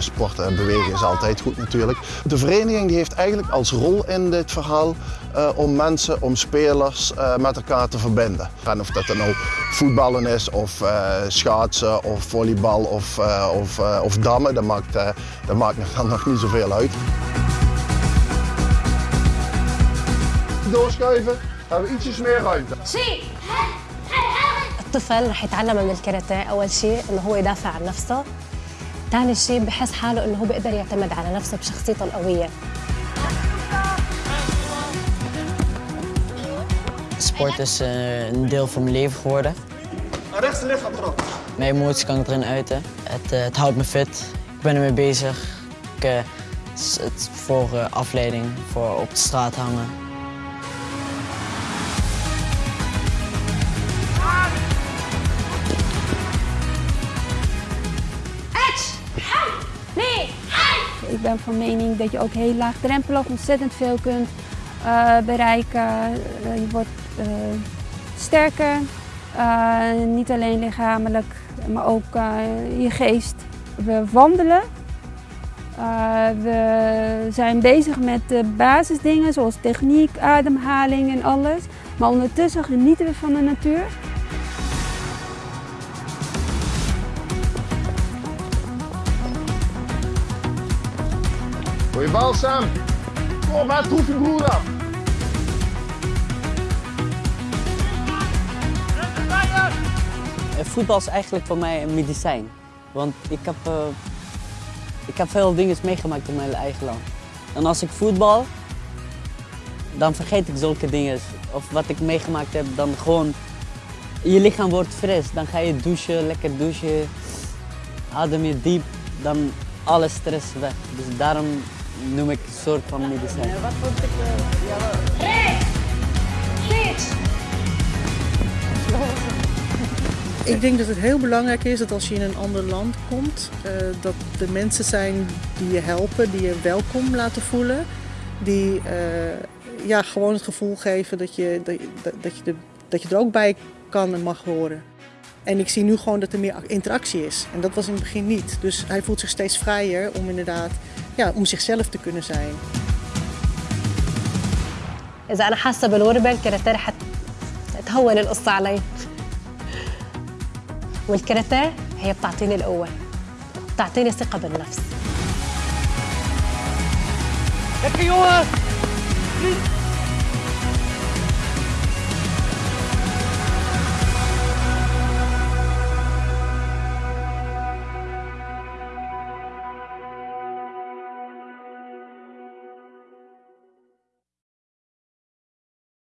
sport uh, bewegen is altijd goed natuurlijk. De vereniging die heeft eigenlijk als rol in dit verhaal uh, om mensen, om spelers uh, met elkaar te verbinden. En of dat dan nou voetballen is, of schaatsen, of volleybal, of, of, of dammen, dat maakt, dat maakt dan nog niet zoveel uit. Doorschuiven, hebben we ietsjes meer ruimte. zie! الطفل رح يتعلم من الكاراتيه اول شيء انه هو يدافع عن نفسه ثاني شيء بحس حاله انه هو بيقدر يعتمد على نفسه بشخصيته القويه Sport is uh, een deel van mijn leven geworden. Rechts lichaam erop. Mijn emoties kan ik erin uiten. Het, uh, het houdt me fit. Ik ben ermee bezig. Ik, uh, het voor afleiding, voor op de straat hangen. Ik ben van mening dat je ook heel laagdrempelig ontzettend veel kunt uh, bereiken. Uh, je wordt uh, sterker, niet alleen lichamelijk, maar ook je geest. We wandelen. we zijn bezig met de basisdingen zoals techniek, ademhaling en alles. Maar ondertussen genieten we van de natuur. Goeie bal, Sam. Kom maar, troef je broer af. Voetbal is eigenlijk voor mij een medicijn. Want ik heb, uh, ik heb veel dingen meegemaakt in mijn eigen land. En als ik voetbal, dan vergeet ik zulke dingen. Of wat ik meegemaakt heb, dan gewoon... Je lichaam wordt fris. Dan ga je douchen, lekker douchen. Adem je diep. Dan alle stress weg. Dus daarom noem ik een soort van medicijn. Wat vond ik... Uh, Rechts! Links! Ik denk dat het heel belangrijk is dat als je in een ander land komt, uh, dat de mensen zijn die je helpen, die je welkom laten voelen. Die uh, ja, gewoon het gevoel geven dat je, dat, dat, je de, dat je er ook bij kan en mag horen. En ik zie nu gewoon dat er meer interactie is. En dat was in het begin niet. Dus hij voelt zich steeds vrijer om inderdaad ja, om zichzelf te kunnen zijn. إذا أنا حاسة بالغربة الكاراتيه رح تهون القصة علي. والكاراتيه هي بتعطيني القوة. بتعطيني ثقة بالنفس. Lekker jongen!